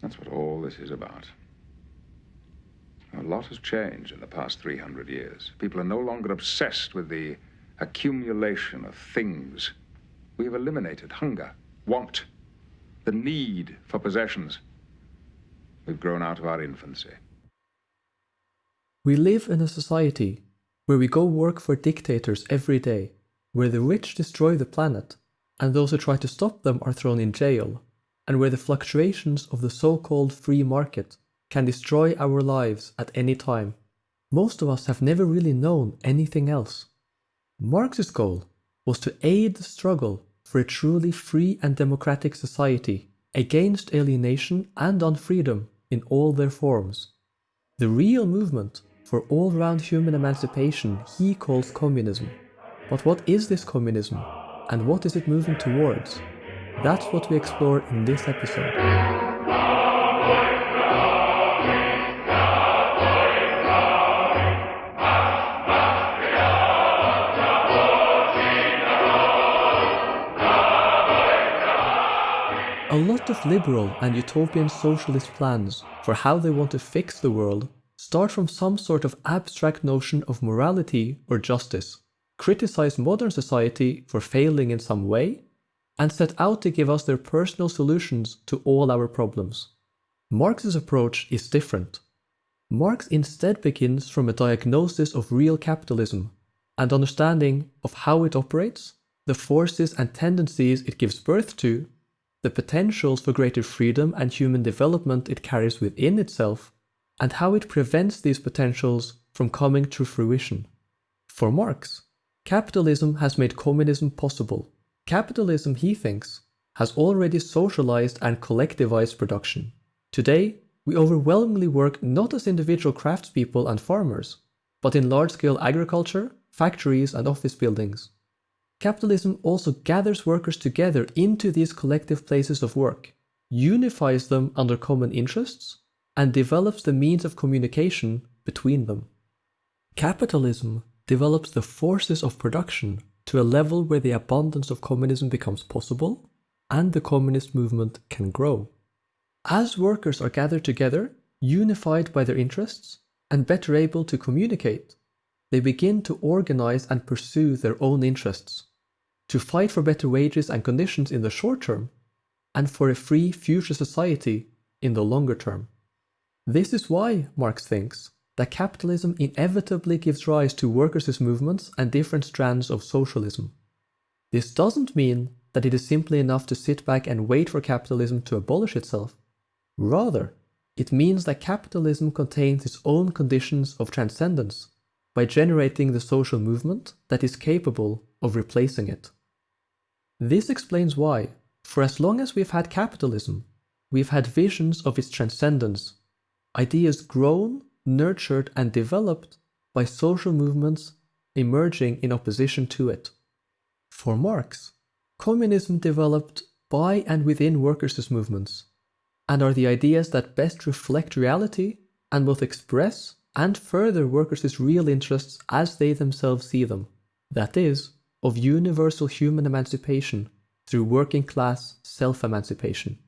That's what all this is about. A lot has changed in the past 300 years. People are no longer obsessed with the accumulation of things. We have eliminated hunger, want, the need for possessions. We've grown out of our infancy. We live in a society where we go work for dictators every day, where the rich destroy the planet, and those who try to stop them are thrown in jail, and where the fluctuations of the so-called free market can destroy our lives at any time. Most of us have never really known anything else. Marx's goal was to aid the struggle for a truly free and democratic society against alienation and unfreedom in all their forms. The real movement for all-round human emancipation he calls communism. But what is this communism, and what is it moving towards? That's what we explore in this episode. A lot of liberal and utopian socialist plans for how they want to fix the world start from some sort of abstract notion of morality or justice, criticize modern society for failing in some way, and set out to give us their personal solutions to all our problems. Marx's approach is different. Marx instead begins from a diagnosis of real capitalism and understanding of how it operates, the forces and tendencies it gives birth to, the potentials for greater freedom and human development it carries within itself, and how it prevents these potentials from coming to fruition. For Marx, capitalism has made communism possible. Capitalism, he thinks, has already socialized and collectivized production. Today, we overwhelmingly work not as individual craftspeople and farmers, but in large-scale agriculture, factories and office buildings. Capitalism also gathers workers together into these collective places of work, unifies them under common interests, and develops the means of communication between them. Capitalism develops the forces of production to a level where the abundance of communism becomes possible and the communist movement can grow. As workers are gathered together, unified by their interests, and better able to communicate, they begin to organize and pursue their own interests, to fight for better wages and conditions in the short term, and for a free future society in the longer term. This is why, Marx thinks, that capitalism inevitably gives rise to workers' movements and different strands of socialism. This doesn't mean that it is simply enough to sit back and wait for capitalism to abolish itself. Rather, it means that capitalism contains its own conditions of transcendence by generating the social movement that is capable of replacing it. This explains why, for as long as we've had capitalism, we've had visions of its transcendence, ideas grown, nurtured and developed by social movements emerging in opposition to it. For Marx, communism developed by and within workers' movements, and are the ideas that best reflect reality and both express and further workers' real interests as they themselves see them, that is, of universal human emancipation through working class self-emancipation.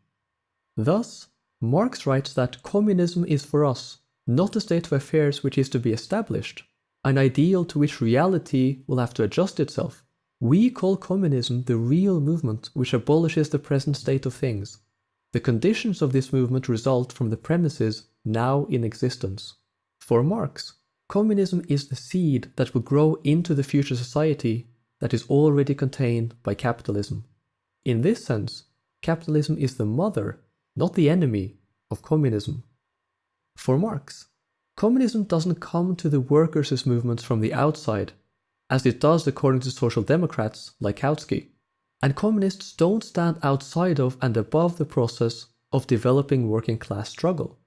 Thus, Marx writes that communism is for us not a state of affairs which is to be established, an ideal to which reality will have to adjust itself. We call communism the real movement which abolishes the present state of things. The conditions of this movement result from the premises now in existence. For Marx, communism is the seed that will grow into the future society that is already contained by capitalism. In this sense, capitalism is the mother, not the enemy, of communism. For Marx, communism doesn't come to the workers' movements from the outside, as it does according to social democrats like Kautsky. And communists don't stand outside of and above the process of developing working class struggle.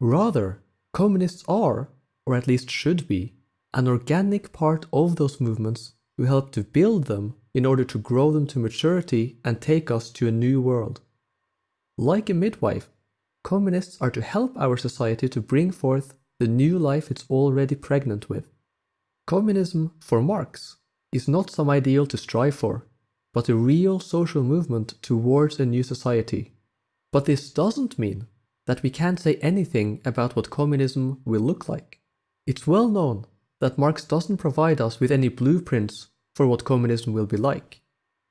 Rather, communists are, or at least should be, an organic part of those movements who help to build them in order to grow them to maturity and take us to a new world. Like a midwife, communists are to help our society to bring forth the new life it's already pregnant with. Communism, for Marx, is not some ideal to strive for, but a real social movement towards a new society. But this doesn't mean that we can't say anything about what communism will look like. It's well known that Marx doesn't provide us with any blueprints for what communism will be like.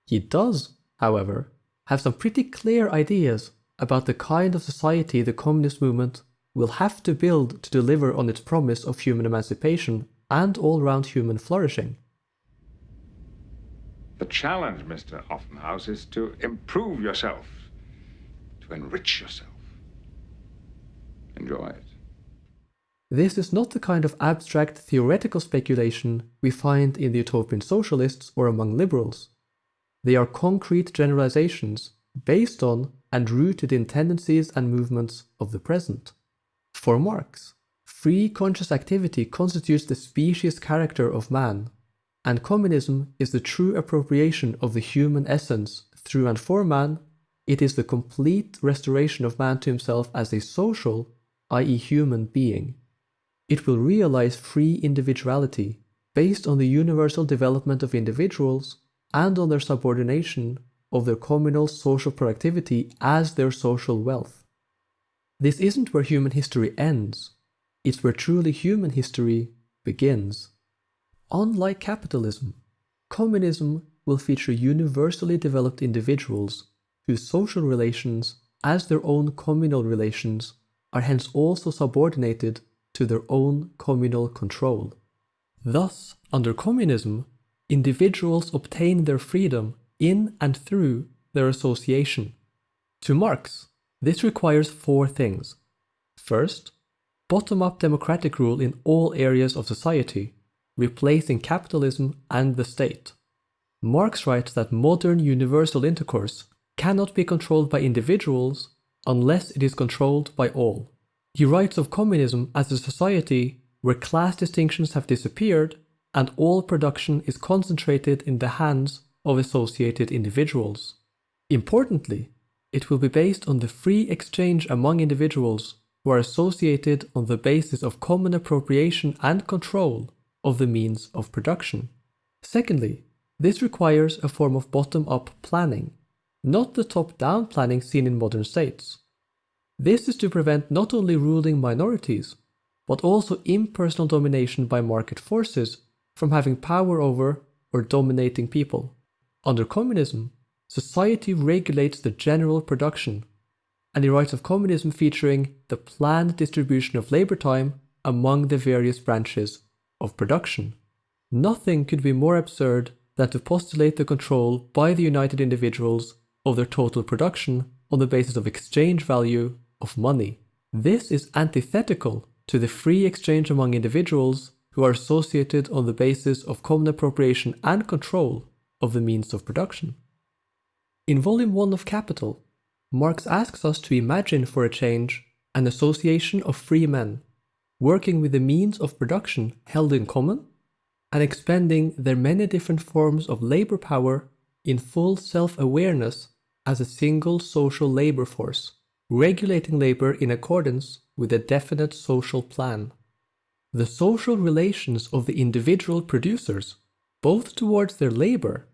He does, however, have some pretty clear ideas about the kind of society the communist movement will have to build to deliver on its promise of human emancipation and all-round human flourishing. The challenge, Mr. Offenhouse, is to improve yourself, to enrich yourself. Enjoy it. This is not the kind of abstract theoretical speculation we find in the utopian socialists or among liberals. They are concrete generalizations based on and rooted in tendencies and movements of the present. For Marx, free conscious activity constitutes the species character of man, and communism is the true appropriation of the human essence through and for man, it is the complete restoration of man to himself as a social, i.e. human being. It will realize free individuality based on the universal development of individuals and on their subordination of their communal social productivity as their social wealth. This isn't where human history ends, it's where truly human history begins. Unlike capitalism, communism will feature universally developed individuals whose social relations, as their own communal relations, are hence also subordinated to their own communal control. Thus, under communism, individuals obtain their freedom in and through their association. To Marx, this requires four things. First, bottom-up democratic rule in all areas of society, replacing capitalism and the state. Marx writes that modern universal intercourse cannot be controlled by individuals unless it is controlled by all. He writes of communism as a society where class distinctions have disappeared and all production is concentrated in the hands of associated individuals. Importantly, it will be based on the free exchange among individuals who are associated on the basis of common appropriation and control of the means of production. Secondly, this requires a form of bottom-up planning, not the top-down planning seen in modern states. This is to prevent not only ruling minorities, but also impersonal domination by market forces from having power over or dominating people. Under communism, society regulates the general production, and he writes of communism featuring the planned distribution of labor time among the various branches of production. Nothing could be more absurd than to postulate the control by the united individuals of their total production on the basis of exchange value of money. This is antithetical to the free exchange among individuals who are associated on the basis of common appropriation and control of the means of production. In Volume 1 of Capital, Marx asks us to imagine for a change an association of free men, working with the means of production held in common and expending their many different forms of labor power in full self-awareness as a single social labor force, regulating labor in accordance with a definite social plan. The social relations of the individual producers, both towards their labor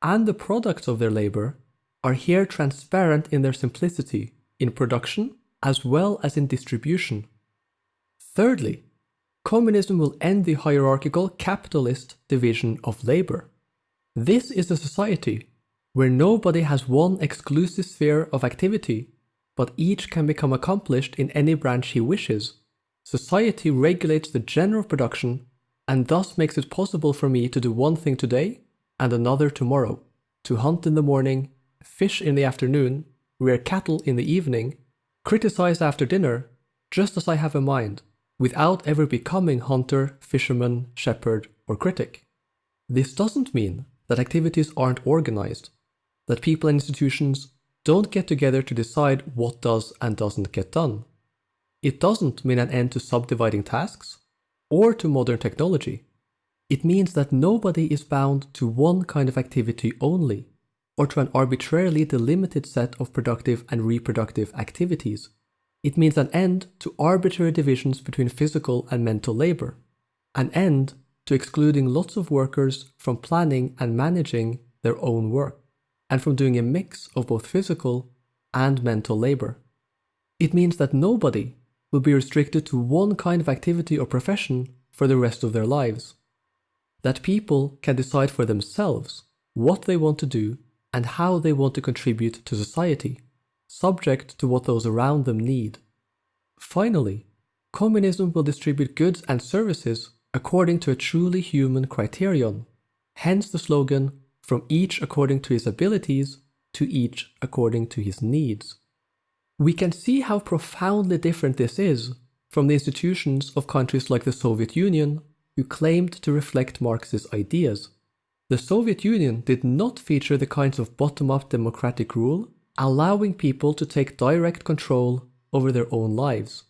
and the products of their labor, are here transparent in their simplicity in production as well as in distribution. Thirdly, communism will end the hierarchical capitalist division of labor. This is a society where nobody has one exclusive sphere of activity, but each can become accomplished in any branch he wishes Society regulates the general production and thus makes it possible for me to do one thing today and another tomorrow, to hunt in the morning, fish in the afternoon, rear cattle in the evening, criticize after dinner, just as I have a mind, without ever becoming hunter, fisherman, shepherd, or critic. This doesn't mean that activities aren't organized, that people and institutions don't get together to decide what does and doesn't get done. It doesn't mean an end to subdividing tasks or to modern technology. It means that nobody is bound to one kind of activity only or to an arbitrarily delimited set of productive and reproductive activities. It means an end to arbitrary divisions between physical and mental labor, an end to excluding lots of workers from planning and managing their own work, and from doing a mix of both physical and mental labor. It means that nobody will be restricted to one kind of activity or profession for the rest of their lives. That people can decide for themselves what they want to do and how they want to contribute to society, subject to what those around them need. Finally, communism will distribute goods and services according to a truly human criterion, hence the slogan, from each according to his abilities to each according to his needs. We can see how profoundly different this is from the institutions of countries like the Soviet Union, who claimed to reflect Marx's ideas. The Soviet Union did not feature the kinds of bottom-up democratic rule, allowing people to take direct control over their own lives.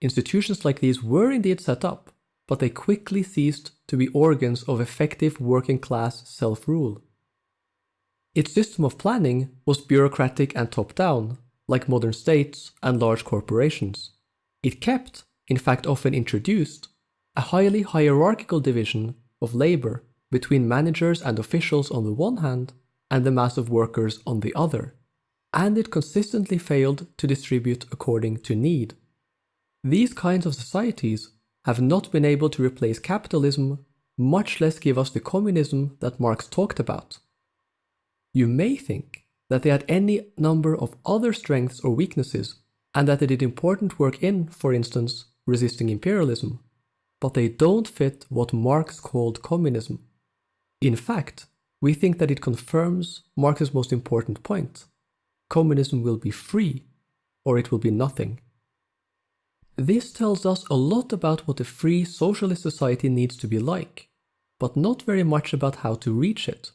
Institutions like these were indeed set up, but they quickly ceased to be organs of effective working class self-rule. Its system of planning was bureaucratic and top-down, like modern states and large corporations. It kept, in fact often introduced, a highly hierarchical division of labour between managers and officials on the one hand and the mass of workers on the other, and it consistently failed to distribute according to need. These kinds of societies have not been able to replace capitalism, much less give us the communism that Marx talked about. You may think that they had any number of other strengths or weaknesses, and that they did important work in, for instance, resisting imperialism, but they don't fit what Marx called communism. In fact, we think that it confirms Marx's most important point. Communism will be free, or it will be nothing. This tells us a lot about what a free socialist society needs to be like, but not very much about how to reach it.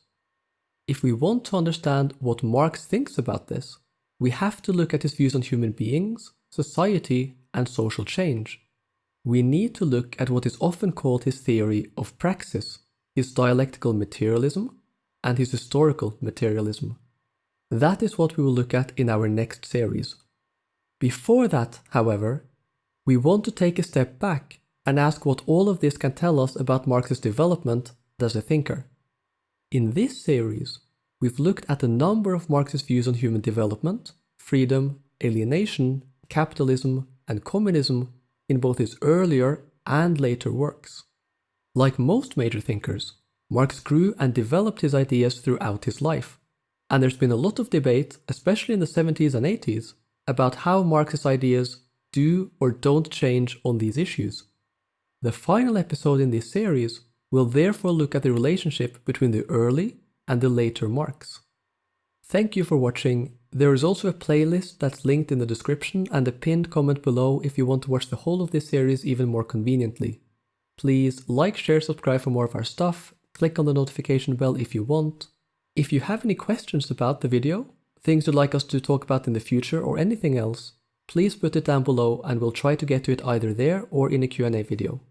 If we want to understand what Marx thinks about this, we have to look at his views on human beings, society, and social change. We need to look at what is often called his theory of praxis, his dialectical materialism, and his historical materialism. That is what we will look at in our next series. Before that, however, we want to take a step back and ask what all of this can tell us about Marx's development as a thinker. In this series, we've looked at a number of Marx's views on human development, freedom, alienation, capitalism, and communism in both his earlier and later works. Like most major thinkers, Marx grew and developed his ideas throughout his life, and there's been a lot of debate, especially in the 70s and 80s, about how Marx's ideas do or don't change on these issues. The final episode in this series will therefore look at the relationship between the early and the later Marx. Thank you for watching. There is also a playlist that's linked in the description and a pinned comment below if you want to watch the whole of this series even more conveniently. Please like, share, subscribe for more of our stuff, click on the notification bell if you want. If you have any questions about the video, things you'd like us to talk about in the future or anything else, please put it down below and we'll try to get to it either there or in a Q&A video.